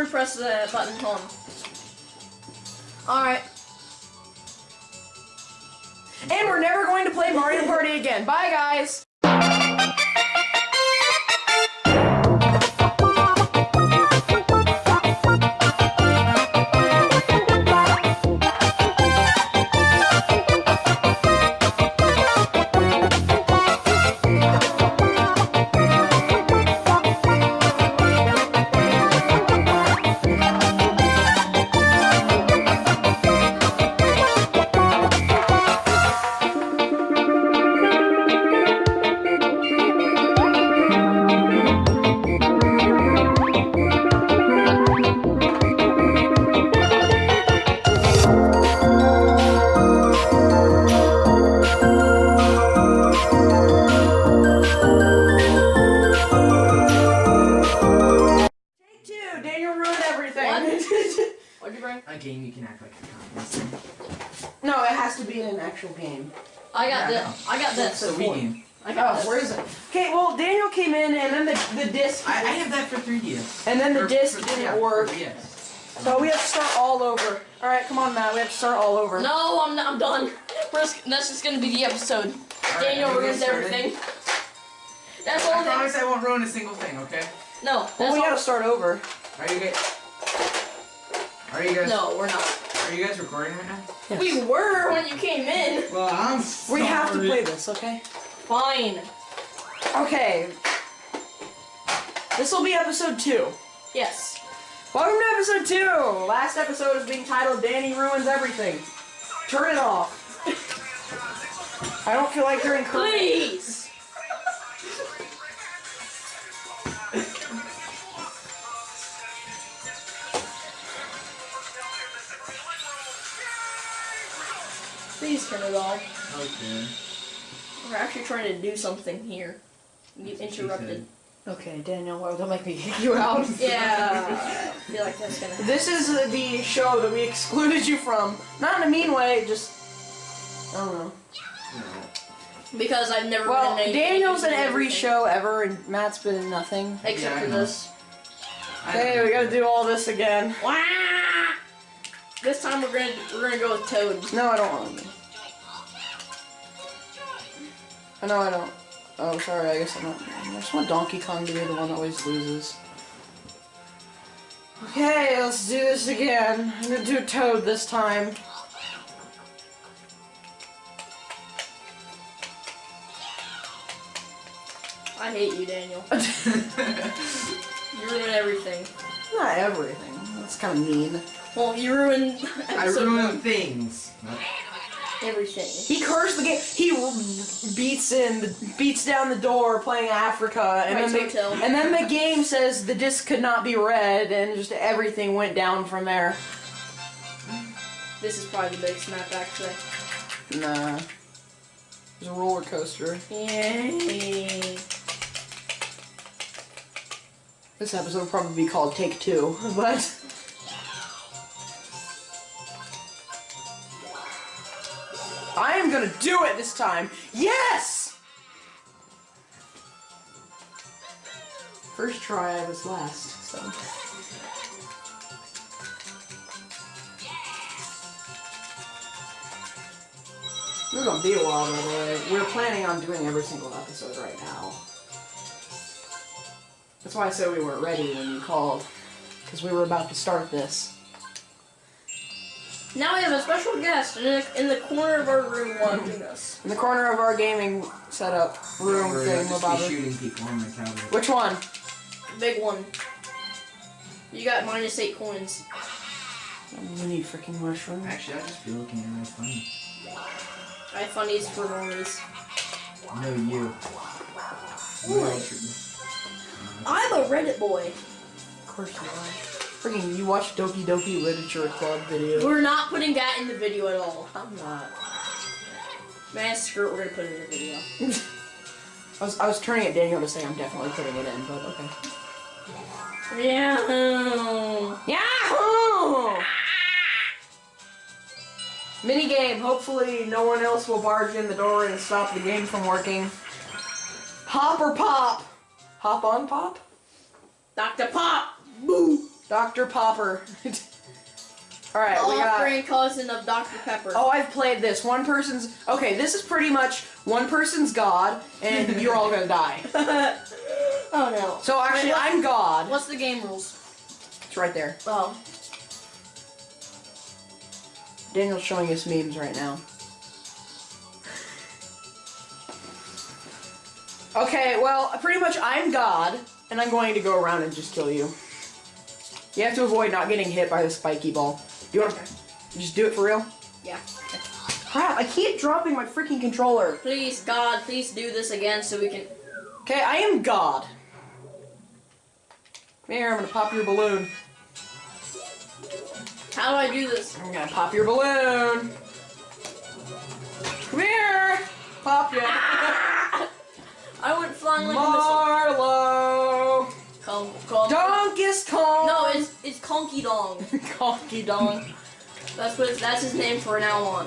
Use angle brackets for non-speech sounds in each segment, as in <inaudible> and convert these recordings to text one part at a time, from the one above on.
Press the button home. Alright. And we're never going to play Mario Party again. Bye, guys. I got Yeah, this. I got That's this. the Wii game. I got Oh, where is it? Okay, well, Daniel came in, and then the the disc, I, I have that for 3DS. and then the Or disc for- didn't yeah, work. 3DS. So we have to start all over. All right, come on, Matt. We have to start all over. No, I'm not, I'm done. We're just, that's just gonna be the episode. Alright, Daniel are we ruins everything. That's all. I That, promise I won't ruin a single thing, okay? no, Well, we all. gotta start over. Are you guys... Are you guys... No, we're not. Are you guys recording right now? We were when you came in. Well, I'm We have to play this, okay? Fine. Okay. This will be episode two. Yes. Welcome to episode two. Last episode is being titled "Danny Ruins Everything." Turn it off. I don't feel like you're encouraged. Please. Please turn it off. Okay. We're actually trying to do something here. You That's what she interrupted. Okay, Daniel, well, don't make me kick you out. <laughs> Yeah. I feel like that's gonna happen. This is the show that we excluded you from. Not in a mean way, just I don't know. Because I've never Well, been in any Daniel's in anything. every show ever, and Matt's been in nothing. Except Yeah, for this. Okay, we gotta do all this again. Wah! This time we're gonna we're gonna go with Toad. No, I don't want to. Oh, I know I don't. Oh, sorry, I guess I'm not. I just want Donkey Kong to be the one that always loses. Okay, let's do this again. I'm gonna do Toad this time. I hate you, Daniel. <laughs> You ruin everything. Not everything. That's kind of mean. Well, you ruined I episode ruin one. things. Everything. He cursed the game. He beats in, beats down the door, playing Africa, and Right, then the, and then the game says the disc could not be read, and just everything went down from there. This is probably the biggest map, actually. Nah, it's a roller coaster. Yay. This episode will probably be called Take Two, <laughs> but gonna do it this time. Yes. First try, I was last. So. Is gonna be a while, by the way. We're planning on doing every single episode right now. That's why I said we weren't ready when you called. Because we were about to start this. Now we have a special guest in the, in the corner of our room watching us. In the corner of our gaming setup room Or thing, I'll just shooting people on my couch. Which one? Big one. You got minus eight coins. We need freaking mushrooms. Actually, I'll just be looking at my phone. I have funnies for normies. No, you. Why? I'm a Reddit boy. Of course you are. Freaking, you watch Doki Doki Literature Club video. We're not putting that in the video at all. I'm not. Man, screw it, we're gonna put it in the video. <laughs> I was, I was turning at Daniel to say I'm definitely putting it in, but okay. Yahoo! Mini game. Hopefully, no one else will barge in the door and stop the game from working. Hop or pop? Hop on pop? Dr. Pop! Boo! Dr. Popper. <laughs> Alright, we got. Offspring cousin of Dr. Pepper. Oh, I've played this. One person's. Okay, this is pretty much one person's God, and <laughs> you're all gonna die. <laughs> oh no. So actually, Wait, I'm God. What's the game rules? It's right there. Oh. Daniel's showing us memes right now. Okay, well, pretty much I'm God, and I'm going to go around and just kill you. You have to avoid not getting hit by the spiky ball. You want to just do it for real? Yeah. Crap, I keep dropping my freaking controller. Please, God, please do this again so we can. Okay, I am God. Come here, I'm gonna pop your balloon. How do I do this? I'm gonna pop your balloon. Come here! Pop ya. <laughs> I went flying like a missile. Conky Dong. <laughs> Conky Dong. That's what that's his name for now on.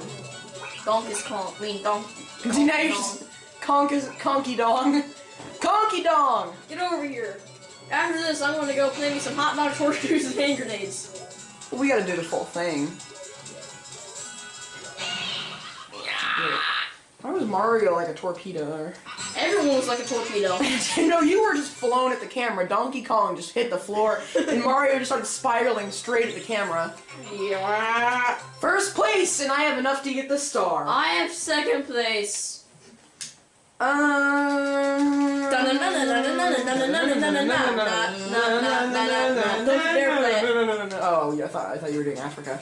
Donkey's Kong. I mean Donk. Now you're just Conky, Conky Dong. <laughs> Conky Dong! Get over here. After this, I'm gonna go play me some hot dog horseshoes and hand grenades. We gotta do the full thing. <sighs> Why was Mario like a torpedo? Everyone was like a torpedo. <laughs> no, you were just flown at the camera. Donkey Kong just hit the floor, and Mario just started spiraling straight at the camera. yeah. First place, and I have enough to get the star. I have second place. Um. Oh, yeah, I thought I thought you were doing Africa.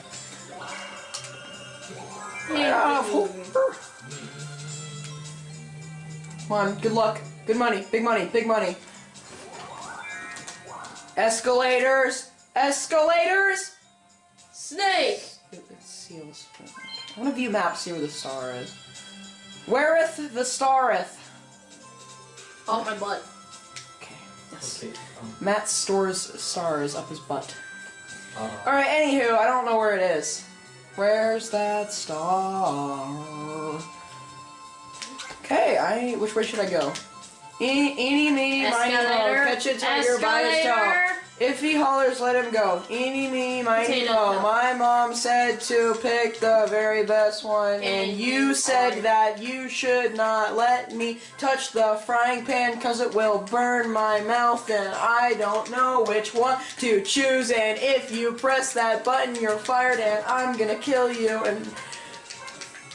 Ah, Come on, good luck, good money, big money, big money. Escalators, escalators. Snake. Stupid seals. I want to view map, see where the star is. Whereth the stareth? Off my butt. Okay. Yes. Okay. Um, Matt stores stars up his butt. uh, Alright, anywho, I don't know where it is. Where's that star? Okay, I. Which way should I go? Eeny, eeny, meeny, miny, mo. Escalator. Catch a tiger by his toe. If he hollers, let him go. Eeny, meeny, miny, Potato My mom said to pick the very best one, and, And you said that you should not let me touch the frying pan because it will burn my mouth, and I don't know which one to choose. And if you press that button, you're fired, and I'm gonna kill you. And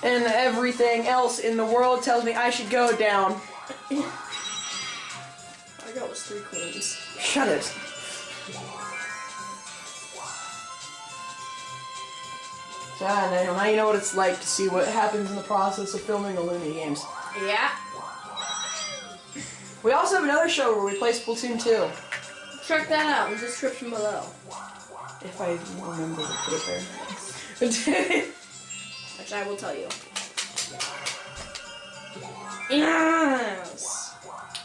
and everything else in the world tells me I should go down. I got was three queens. Shut it. Yeah, now, now you know what it's like to see what happens in the process of filming the Looney Games. Yeah. We also have another show where we play Splatoon 2. Check that out in the description below. If I remember to put it there. <laughs> <laughs> Which I will tell you. Yes.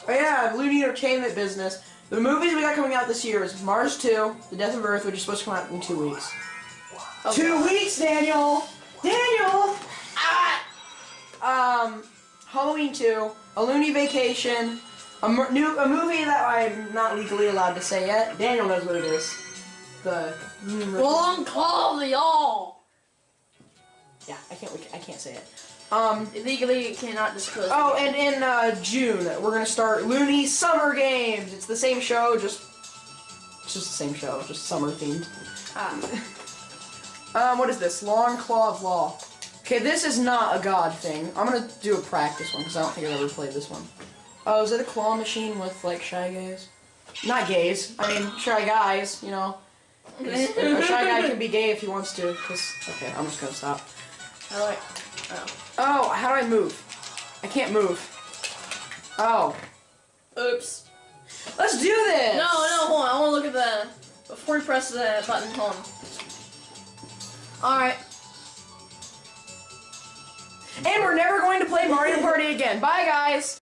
oh yeah, Looney Entertainment Business. The movies we got coming out this year is Mars 2, The Death of Earth, which is supposed to come out in two weeks. Two weeks, Daniel! Daniel! Ah! Um, Halloween 2, A Looney Vacation, a, new, a movie that I'm not legally allowed to say yet. Daniel knows what it is. The. Long Claw of y'all. Yeah, I can't. I can't say it. Um. Illegally, you cannot disclose. Oh, and in uh, June we're gonna start Looney Summer Games. It's the same show, just it's just the same show, just summer themed. Ah. <laughs> Um, what is this? Long Claw of Law. Okay, this is not a god thing. I'm gonna do a practice one because I don't think I've ever played this one. Oh, is it a claw machine with like shy gays? Not gays. I mean shy guys. You know, a shy guy can be gay if he wants to. Cause okay, I'm just gonna stop. I. Oh. Oh, how do I move? I can't move. Oh, Oops. let's do this. No, no, hold on. I want to look at the before you press the button. Hold on. All right. And we're never going to play Mario Party again. Bye, guys.